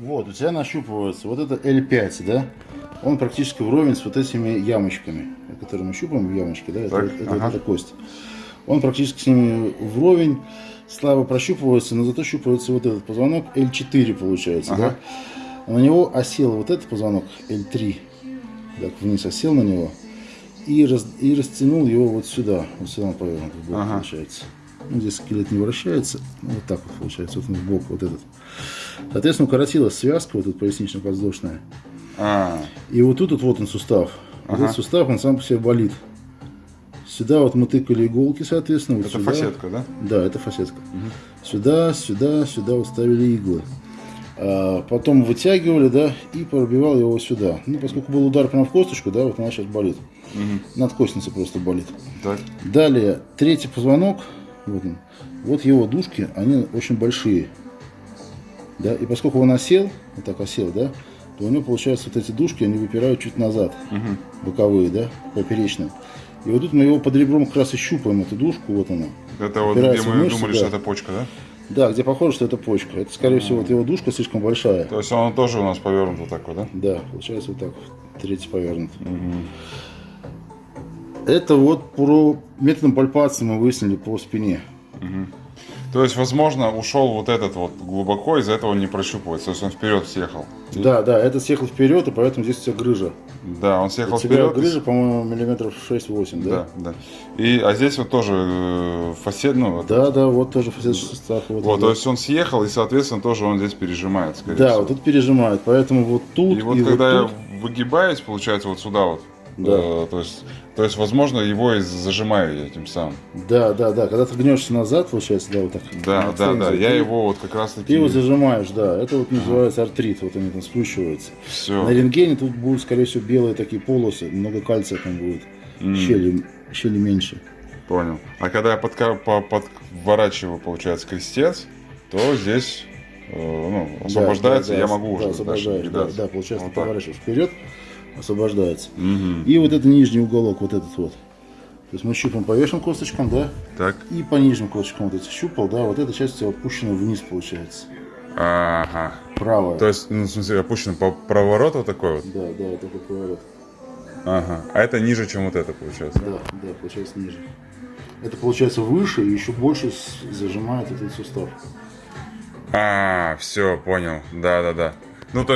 Вот, у тебя нащупывается вот это L5, да? Он практически вровень с вот этими ямочками, которые мы щупаем, ямочки, да? Это, Так, это, ага. это кость. Он практически с ними вровень, слабо прощупывается, но зато щупывается вот этот позвонок L4 получается, Ага. да? На него осел вот этот позвонок L3, так вниз осел на него и, раз, и растянул его вот сюда, вот сюда он повернут в Ага. получается. Ну, здесь скелет не вращается, ну, вот так вот получается, вот он в бок вот этот. Соответственно, укоротилась связка, вот тут пояснично-подвздошная. А, И вот тут вот, вот он сустав. Вот Ага. этот сустав, он сам по себе болит. Сюда вот мы тыкали иголки, соответственно. Вот это сюда. фасетка, да? Да, это фасетка. Сюда, сюда, сюда вот ставили иглы. А, потом вытягивали, да, и пробивал его сюда. Ну, поскольку был удар прямо в косточку, да, вот она сейчас болит. Надкостница просто болит. Так. Далее, третий позвонок, вот он, вот его дужки, они очень большие. Да, и поскольку он осел, вот так осел, да, то у него получается вот эти дужки, они выпирают чуть назад, боковые, да, поперечные. И вот тут мы его под ребром как раз и щупаем, эту дужку, вот она. Это вот где мы мышцы, думали, да. что это почка, да? Да, где похоже, что это почка. Это, скорее всего, вот его дужка слишком большая. То есть он тоже у нас повернут вот так вот, да? Да, получается вот так, третий повернут. Это вот про методом пальпации мы выяснили по спине. То есть, возможно, ушел вот этот вот глубоко, из-за этого он не прощупывается. То есть он вперед съехал. Да, да, это съехал вперед, и поэтому здесь у тебя грыжа. Да, он съехал У тебя вперед. грыжа, по-моему, миллиметров 6-8, да? Да, да. И, а здесь вот тоже э, фасет, ну, Да, да, вот тоже фасетный состав. Вот, вот, то есть он съехал, и, соответственно, тоже он здесь пережимает, скорее Да, всего. вот тут пережимает, поэтому вот тут И вот и когда вот тут. я выгибаюсь, получается, вот сюда вот, Да. э, то, есть, то есть, возможно, его и зажимаю я этим самым. Да, да, да, когда ты гнешься назад, получается, да, вот так. Да, да, да, цензе, я ты- его вот как раз Ты таки... его зажимаешь, да, это вот называется артрит, вот они там скручиваются. Все. На рентгене тут будут, скорее всего, белые такие полосы, много кальция там будет, щели, щели меньше. Понял. А когда я подка- по- подворачиваю, получается, крестец, то здесь э, ну, освобождается, Да, да, я да, могу да, уже дальше освобождаешь, да, да, получается, Вот ты поворачиваешь вперед, освобождается. Мгм. И вот это нижний уголок, вот этот вот. То есть мы щупаем по верхним косточкам, да, Так. и по нижним косточкам вот эти щупал, да, вот эта часть у тебя опущена вниз, получается. Ага. Правая. То есть, ну, в смысле, опущен по проворот вот такой вот? Да, да, это такой поворот. Ага. А это ниже, чем вот это, получается? Да, да, получается ниже. Это получается выше и еще больше зажимает этот сустав. А, все, понял. Да, да, да. Ну, то